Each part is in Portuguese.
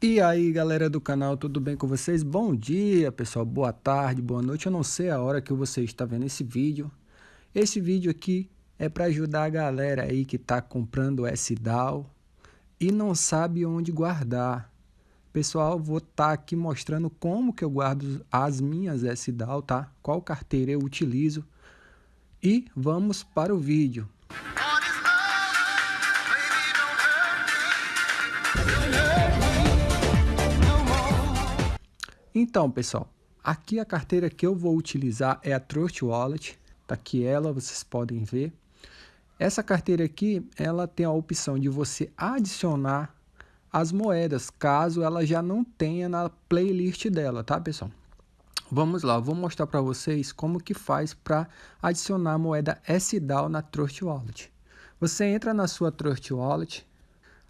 E aí galera do canal, tudo bem com vocês? Bom dia pessoal, boa tarde, boa noite, eu não sei a hora que você está vendo esse vídeo. Esse vídeo aqui é para ajudar a galera aí que está comprando SDAO e não sabe onde guardar. Pessoal, vou estar tá aqui mostrando como que eu guardo as minhas SDAO, tá? Qual carteira eu utilizo e vamos para o vídeo. Então, pessoal, aqui a carteira que eu vou utilizar é a Trust Wallet. Tá aqui ela, vocês podem ver. Essa carteira aqui, ela tem a opção de você adicionar as moedas, caso ela já não tenha na playlist dela, tá, pessoal? Vamos lá, vou mostrar para vocês como que faz para adicionar a moeda SDAO na Trust Wallet. Você entra na sua Trust Wallet,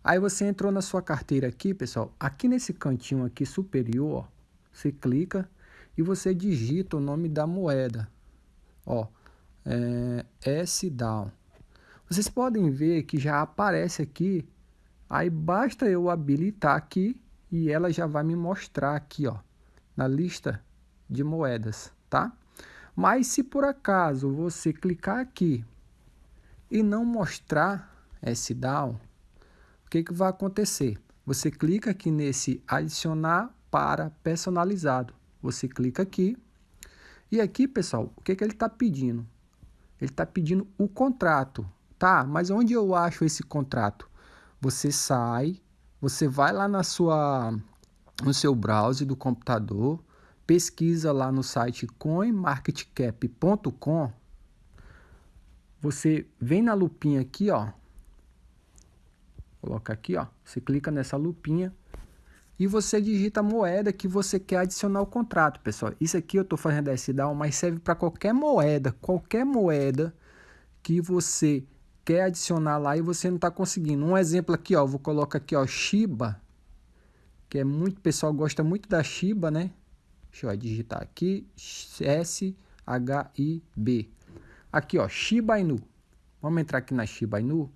aí você entrou na sua carteira aqui, pessoal, aqui nesse cantinho aqui superior, ó, você clica e você digita o nome da moeda. Ó, é, SDAO. Vocês podem ver que já aparece aqui, aí basta eu habilitar aqui e ela já vai me mostrar aqui, ó, na lista de moedas, tá? Mas se por acaso você clicar aqui e não mostrar SDAO, o que, que vai acontecer? Você clica aqui nesse adicionar para personalizado. Você clica aqui. E aqui, pessoal, o que, que ele está pedindo? Ele está pedindo o contrato. Tá, mas onde eu acho esse contrato? Você sai, você vai lá na sua, no seu browser do computador, pesquisa lá no site coinmarketcap.com. Você vem na lupinha aqui, ó. Coloca aqui, ó. Você clica nessa lupinha e você digita a moeda que você quer adicionar ao contrato, pessoal. Isso aqui eu estou fazendo SDAO, mas serve para qualquer moeda, qualquer moeda que você quer adicionar lá e você não está conseguindo. Um exemplo aqui, ó, vou colocar aqui, ó, Shiba, que é muito, pessoal gosta muito da Shiba, né? Deixa eu digitar aqui, S-H-I-B. Aqui, ó, Shiba Inu. Vamos entrar aqui na Shiba Inu.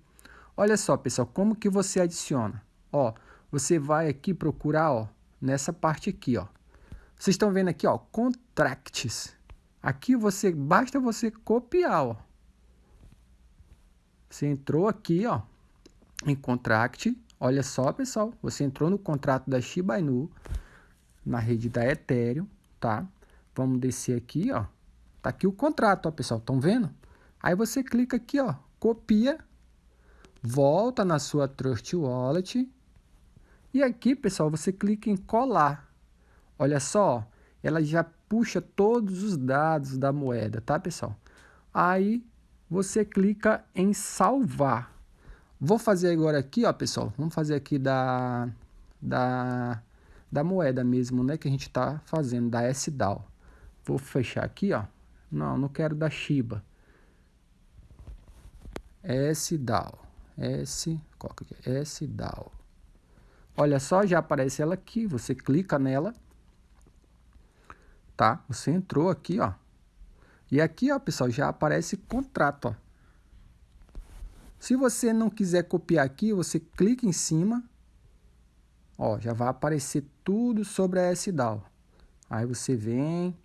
Olha só, pessoal, como que você adiciona. Ó, você vai aqui procurar, ó, nessa parte aqui, ó. Vocês estão vendo aqui, ó, contracts. Aqui você basta você copiar, ó. Você entrou aqui, ó, em contract. Olha só, pessoal, você entrou no contrato da Shiba Inu na rede da Ethereum, tá? Vamos descer aqui, ó. Tá aqui o contrato, ó, pessoal, estão vendo? Aí você clica aqui, ó, copia, volta na sua Trust Wallet e aqui, pessoal, você clica em colar. Olha só, ela já puxa todos os dados da moeda, tá, pessoal? Aí você clica em salvar. Vou fazer agora aqui, ó, pessoal. Vamos fazer aqui da, da, da moeda mesmo, né? Que a gente tá fazendo, da SDAO. Vou fechar aqui, ó. Não, não quero da Shiba. SDAO. S, que é? SDAO. Olha só, já aparece ela aqui, você clica nela, tá? Você entrou aqui, ó. E aqui, ó, pessoal, já aparece contrato, ó. Se você não quiser copiar aqui, você clica em cima, ó, já vai aparecer tudo sobre a SDAO. Aí você vem,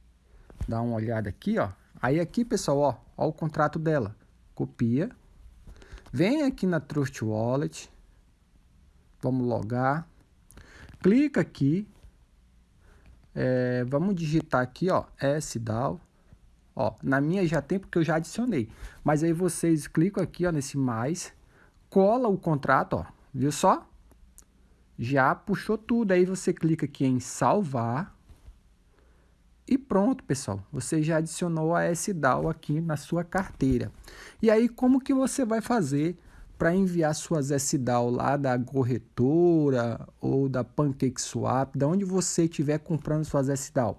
dá uma olhada aqui, ó. Aí aqui, pessoal, ó, ó o contrato dela. Copia. Vem aqui na Trust Wallet. Vamos logar. Clica aqui. É, vamos digitar aqui, ó, SDAO. Ó, na minha já tem porque eu já adicionei. Mas aí vocês clicam aqui, ó, nesse mais. Cola o contrato, ó. Viu só? Já puxou tudo. Aí você clica aqui em salvar. E pronto, pessoal. Você já adicionou a SDAO aqui na sua carteira. E aí, como que você vai fazer para enviar suas SDAO lá da corretora ou da PancakeSwap, da onde você estiver comprando suas SDAO.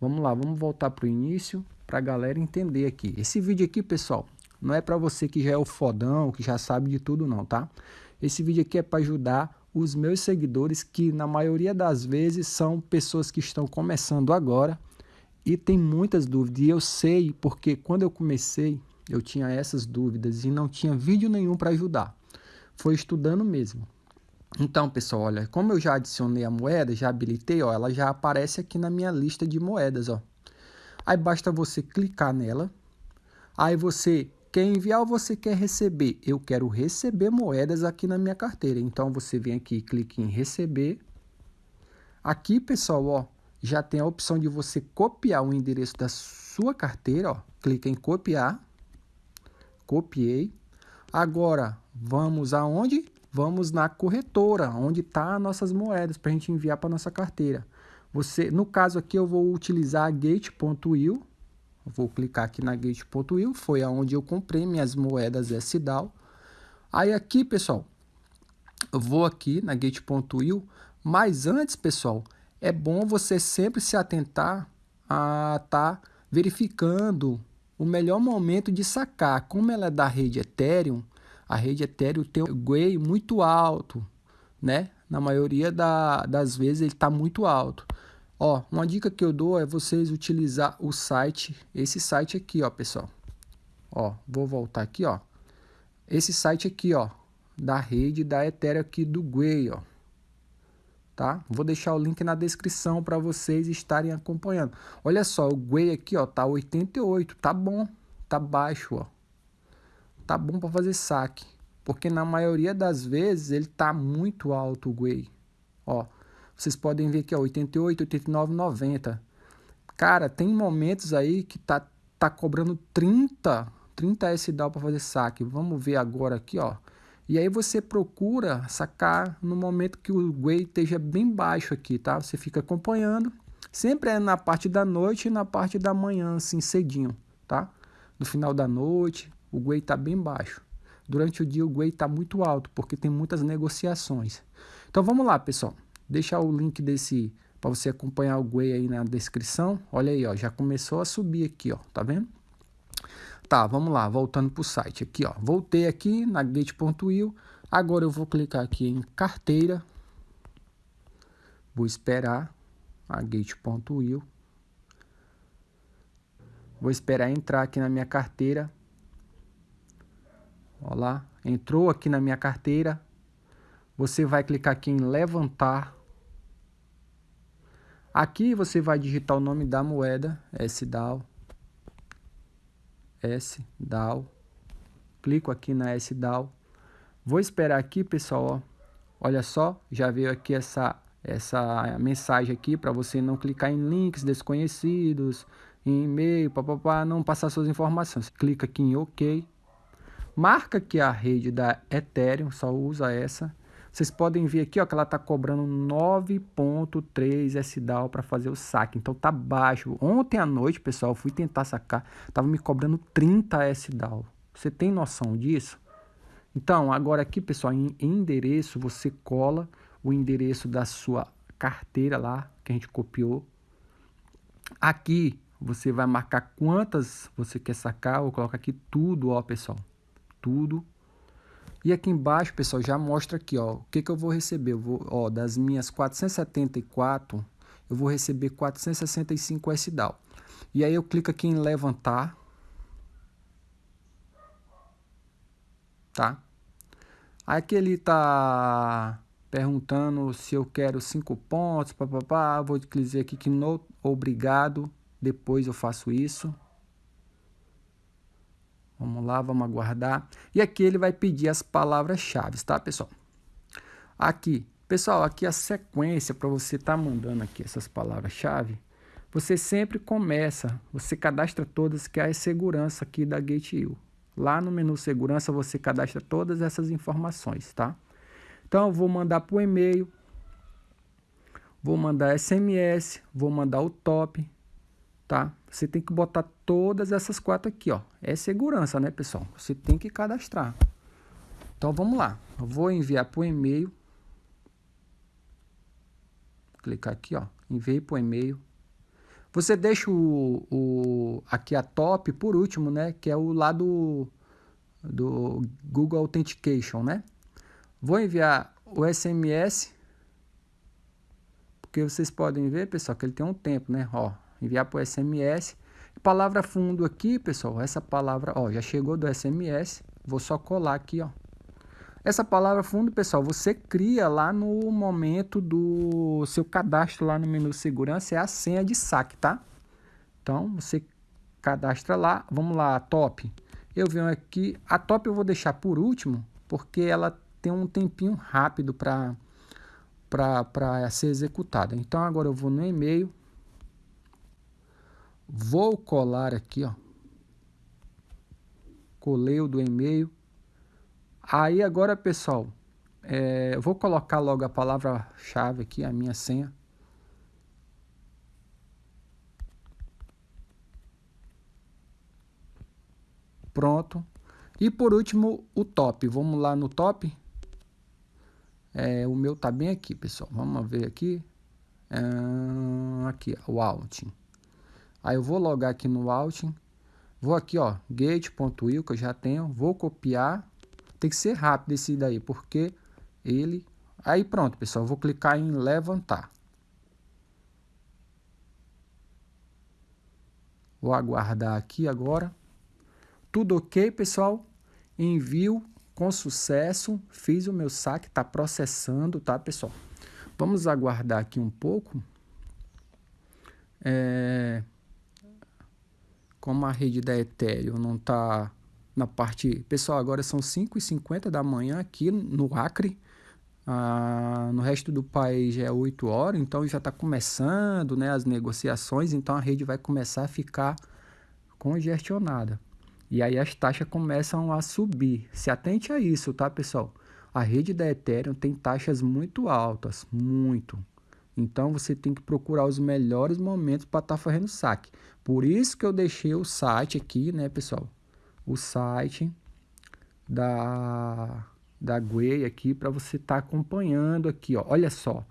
Vamos lá, vamos voltar para o início para a galera entender aqui. Esse vídeo aqui, pessoal, não é para você que já é o fodão, que já sabe de tudo não, tá? Esse vídeo aqui é para ajudar os meus seguidores que na maioria das vezes são pessoas que estão começando agora e tem muitas dúvidas. E eu sei porque quando eu comecei, eu tinha essas dúvidas e não tinha vídeo nenhum para ajudar. Foi estudando mesmo. Então, pessoal, olha, como eu já adicionei a moeda, já habilitei, ó, ela já aparece aqui na minha lista de moedas, ó. Aí basta você clicar nela. Aí você quer enviar ou você quer receber? Eu quero receber moedas aqui na minha carteira. Então você vem aqui, clique em receber. Aqui, pessoal, ó, já tem a opção de você copiar o endereço da sua carteira, ó. Clica em copiar. Copiei. Agora, vamos aonde? Vamos na corretora, onde tá nossas moedas para a gente enviar para nossa carteira. Você, no caso aqui, eu vou utilizar a Gate.io Vou clicar aqui na Gate.io, foi aonde eu comprei minhas moedas SDAO. Aí aqui, pessoal, eu vou aqui na Gate.io, mas antes, pessoal, é bom você sempre se atentar a estar tá verificando o melhor momento de sacar. Como ela é da rede Ethereum, a rede Ethereum tem um GUI muito alto, né? Na maioria da, das vezes ele está muito alto. Ó, uma dica que eu dou é vocês utilizar o site, esse site aqui, ó, pessoal. Ó, vou voltar aqui, ó. Esse site aqui, ó, da rede da Ethereum aqui do Gwei, ó. Tá? Vou deixar o link na descrição para vocês estarem acompanhando. Olha só, o Gwei aqui, ó, tá 88, tá bom, tá baixo, ó. Tá bom para fazer saque, porque na maioria das vezes ele tá muito alto o Gwei. Ó, vocês podem ver que é 88, 89, 90. Cara, tem momentos aí que tá, tá cobrando 30, 30 SDAO para fazer saque. Vamos ver agora aqui, ó. E aí você procura sacar no momento que o GUI esteja bem baixo aqui, tá? Você fica acompanhando. Sempre é na parte da noite e na parte da manhã, assim, cedinho, tá? No final da noite, o GUI está bem baixo. Durante o dia o GUI está muito alto, porque tem muitas negociações. Então vamos lá, pessoal deixar o link desse para você acompanhar o Guei aí na descrição. Olha aí, ó, já começou a subir aqui, ó, tá vendo? Tá, vamos lá, voltando para o site aqui, ó. Voltei aqui na gate.io. Agora eu vou clicar aqui em carteira. Vou esperar a gate.io. Vou esperar entrar aqui na minha carteira. Olha lá, entrou aqui na minha carteira. Você vai clicar aqui em levantar. Aqui você vai digitar o nome da moeda, SDAO. SDAO. Clico aqui na SDAO. Vou esperar aqui, pessoal, ó. Olha só, já veio aqui essa essa mensagem aqui para você não clicar em links desconhecidos, em e-mail, papapá, não passar suas informações. Clica aqui em OK. Marca que a rede da Ethereum, só usa essa. Vocês podem ver aqui ó, que ela está cobrando 9.3 SDAO para fazer o saque. Então tá baixo. Ontem à noite, pessoal, eu fui tentar sacar. Tava me cobrando 30 SDAO. Você tem noção disso? Então, agora aqui, pessoal, em endereço, você cola o endereço da sua carteira lá, que a gente copiou. Aqui, você vai marcar quantas você quer sacar. Eu coloco aqui tudo, ó, pessoal. Tudo e aqui embaixo, pessoal, já mostra aqui, ó, o que, que eu vou receber. Eu vou, ó, das minhas 474, eu vou receber 465 SDAO. E aí eu clico aqui em levantar. Tá? Aqui ele tá perguntando se eu quero 5 pontos, papapá. Vou dizer aqui que não, obrigado. Depois eu faço isso. Vamos lá, vamos aguardar. E aqui ele vai pedir as palavras-chave, tá, pessoal? Aqui, pessoal, aqui a sequência para você estar tá mandando aqui essas palavras-chave. Você sempre começa, você cadastra todas, que é a segurança aqui da GateU. Lá no menu segurança você cadastra todas essas informações, tá? Então eu vou mandar o e-mail, vou mandar SMS, vou mandar o top, tá? Você tem que botar todas essas quatro aqui, ó. É segurança, né, pessoal? Você tem que cadastrar. Então, vamos lá. Eu vou enviar o e-mail. Clicar aqui, ó. Enviei o e-mail. Você deixa o, o, aqui a top por último, né? Que é o lado do Google Authentication, né? Vou enviar o SMS. Porque vocês podem ver, pessoal, que ele tem um tempo, né? Ó, enviar por SMS. Palavra fundo aqui, pessoal, essa palavra, ó, já chegou do SMS, vou só colar aqui, ó. Essa palavra fundo, pessoal, você cria lá no momento do seu cadastro lá no menu segurança, é a senha de saque, tá? Então, você cadastra lá, vamos lá, top. Eu venho aqui, a top eu vou deixar por último, porque ela tem um tempinho rápido para para ser executada. Então, agora eu vou no e-mail, vou colar aqui, ó, colei o do e-mail, Aí agora, pessoal, é, eu vou colocar logo a palavra-chave aqui, a minha senha. Pronto. E por último, o top. Vamos lá no top. É, o meu tá bem aqui, pessoal. Vamos ver aqui. É, aqui, o outing. Aí eu vou logar aqui no outing. Vou aqui, ó, gate.io que eu já tenho. Vou copiar tem que ser rápido esse daí, porque ele... Aí pronto, pessoal, vou clicar em levantar. Vou aguardar aqui agora. Tudo ok, pessoal? Envio com sucesso. Fiz o meu saque, está processando, tá, pessoal? Vamos aguardar aqui um pouco. É... Como a rede da Ethereum não está na parte... Pessoal, agora são 5h50 da manhã aqui no Acre. Ah, no resto do país é 8 horas, então já está começando né, as negociações, então a rede vai começar a ficar congestionada. E aí as taxas começam a subir. Se atente a isso, tá, pessoal? A rede da Ethereum tem taxas muito altas, muito. Então você tem que procurar os melhores momentos para estar tá fazendo saque. Por isso que eu deixei o site aqui, né, pessoal? o site da, da Guei aqui para você estar tá acompanhando aqui, ó. Olha só,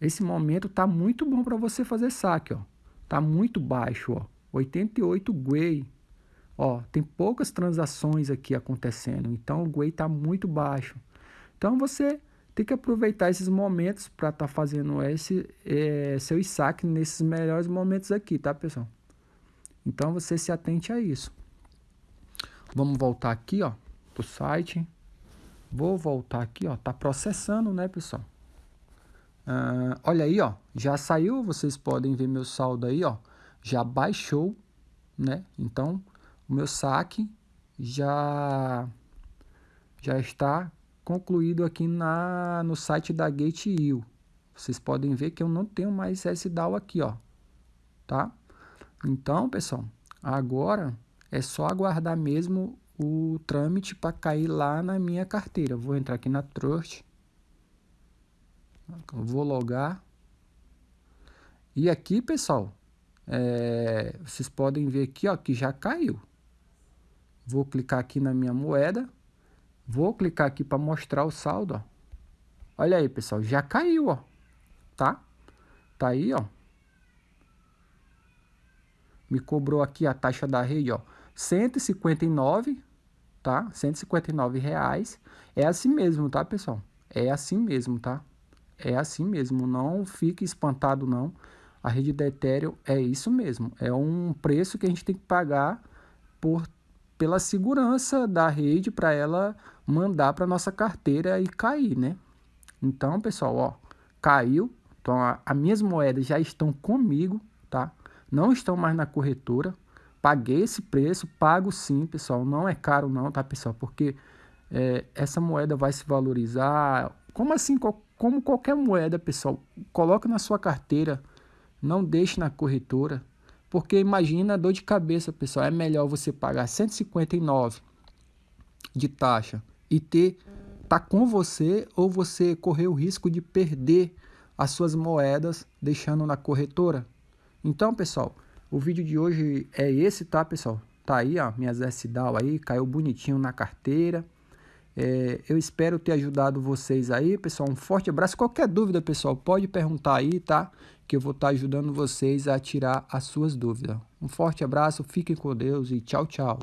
esse momento tá muito bom para você fazer saque, ó. Tá muito baixo, ó. 88 Guei. Ó, tem poucas transações aqui acontecendo, então o Guei tá muito baixo. Então você tem que aproveitar esses momentos para estar tá fazendo esse é, seu saque nesses melhores momentos aqui, tá, pessoal? Então você se atente a isso. Vamos voltar aqui, ó, pro site. Vou voltar aqui, ó, tá processando, né, pessoal? Uh, olha aí, ó, já saiu, vocês podem ver meu saldo aí, ó, já baixou, né? Então, o meu saque já já está concluído aqui na no site da Gate.io. Vocês podem ver que eu não tenho mais SDAO aqui, ó, tá? Então, pessoal, agora é só aguardar mesmo o trâmite para cair lá na minha carteira. Vou entrar aqui na Trust. Vou logar. E aqui, pessoal, é, vocês podem ver aqui ó, que já caiu. Vou clicar aqui na minha moeda. Vou clicar aqui para mostrar o saldo. Ó. Olha aí, pessoal, já caiu, ó. Tá? Tá aí, ó. Me cobrou aqui a taxa da rede, ó. 159, tá? 159 reais. É assim mesmo, tá, pessoal? É assim mesmo, tá? É assim mesmo, não fique espantado não. A rede da Ethereum é isso mesmo, é um preço que a gente tem que pagar por pela segurança da rede para ela mandar para nossa carteira e cair, né? Então, pessoal, ó, caiu. Então, as minhas moedas já estão comigo, tá? Não estão mais na corretora. Paguei esse preço, pago sim, pessoal. Não é caro não, tá, pessoal? Porque é, essa moeda vai se valorizar. Como assim? Como qualquer moeda, pessoal. Coloque na sua carteira. Não deixe na corretora. Porque imagina a dor de cabeça, pessoal. É melhor você pagar 159 de taxa e ter tá com você ou você correr o risco de perder as suas moedas deixando na corretora. Então, pessoal, o vídeo de hoje é esse, tá, pessoal? Tá aí, ó, minhas S-DAO aí, caiu bonitinho na carteira. É, eu espero ter ajudado vocês aí, pessoal. Um forte abraço. Qualquer dúvida, pessoal, pode perguntar aí, tá? Que eu vou estar tá ajudando vocês a tirar as suas dúvidas. Um forte abraço, fiquem com Deus e tchau, tchau.